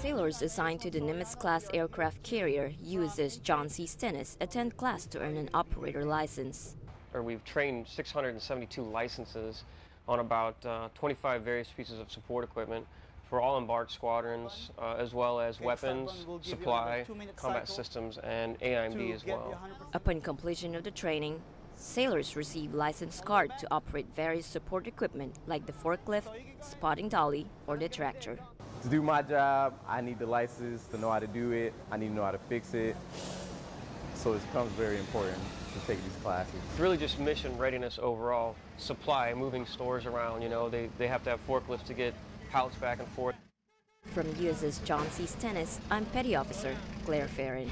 Sailors assigned to the Nimitz-class aircraft carrier USS John C. Stennis attend class to earn an operator license. Or we've trained 672 licenses on about uh, 25 various pieces of support equipment for all embarked squadrons, uh, as well as weapons, supply, combat systems, and AIMD as well. Upon completion of the training, sailors receive license card to operate various support equipment like the forklift, spotting dolly, or the tractor. To do my job, I need the license to know how to do it. I need to know how to fix it. So it becomes very important to take these classes. It's really just mission readiness overall. Supply, moving stores around, you know, they, they have to have forklifts to get pallets back and forth. From USS John C. Stennis, I'm Petty Officer Claire Farron.